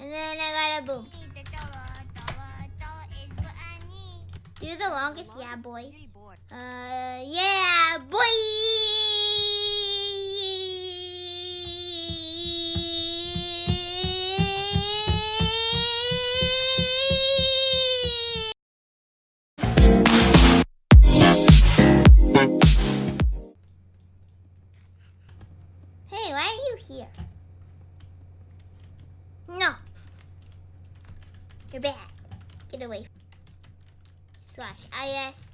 And then I got a boom. Do the longest, yeah, boy. Boy. Uh, yeah, boy. Hey, why are you here? No. You're bad. Get away. Slash IS.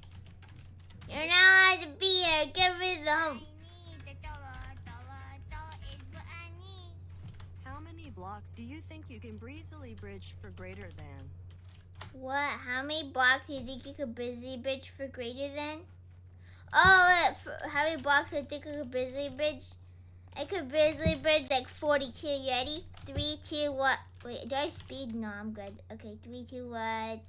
You're not allowed to be here. Get rid of the home. How many blocks do you think you can breezily bridge for greater than? What? How many blocks do you think you could busy bridge for greater than? Oh, how many blocks do I think I could busy bridge? I could busy bridge like 42. You ready? Three, two, what? Wait, do I speed? No, I'm good. Okay, three, two, one.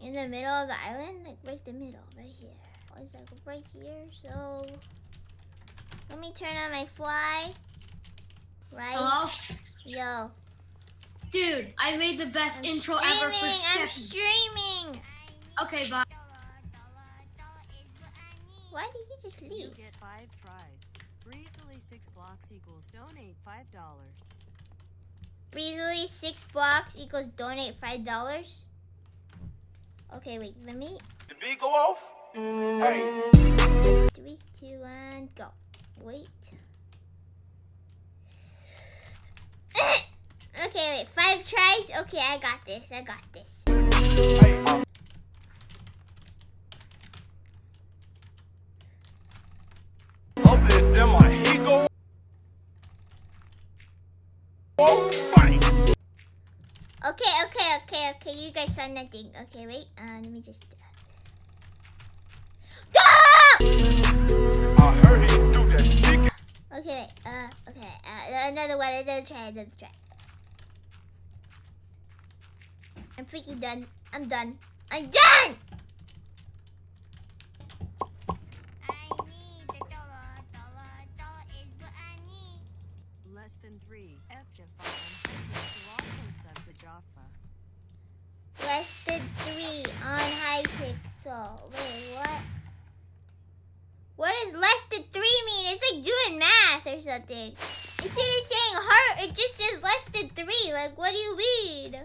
In the middle of the island? Like, where's the middle? Right here. Oh, it's like right here. So, let me turn on my fly. Right? Hello? Yo. Dude, I made the best I'm intro streaming, ever for I'm Steffi. streaming. Okay, bye. Why did you just You get five tries. Breezily six blocks equals donate five dollars. Breezily six blocks equals donate five dollars. Okay, wait. Let me. The beat go off? Hey. Three, two, one, go. Wait. okay, wait. Five tries. Okay, I got this. I got this. Hey, Okay, okay, okay, okay. You guys saw nothing. Okay, wait. Uh, let me just. I heard he do that stick. Okay, wait. Uh, okay. Uh, another one. Another try. Another try. I'm freaking done. I'm done. I'm done. Than three on Hypixel. Wait, what? What does less than three mean? It's like doing math or something. Instead of saying heart, it just says less than three. Like, what do you mean?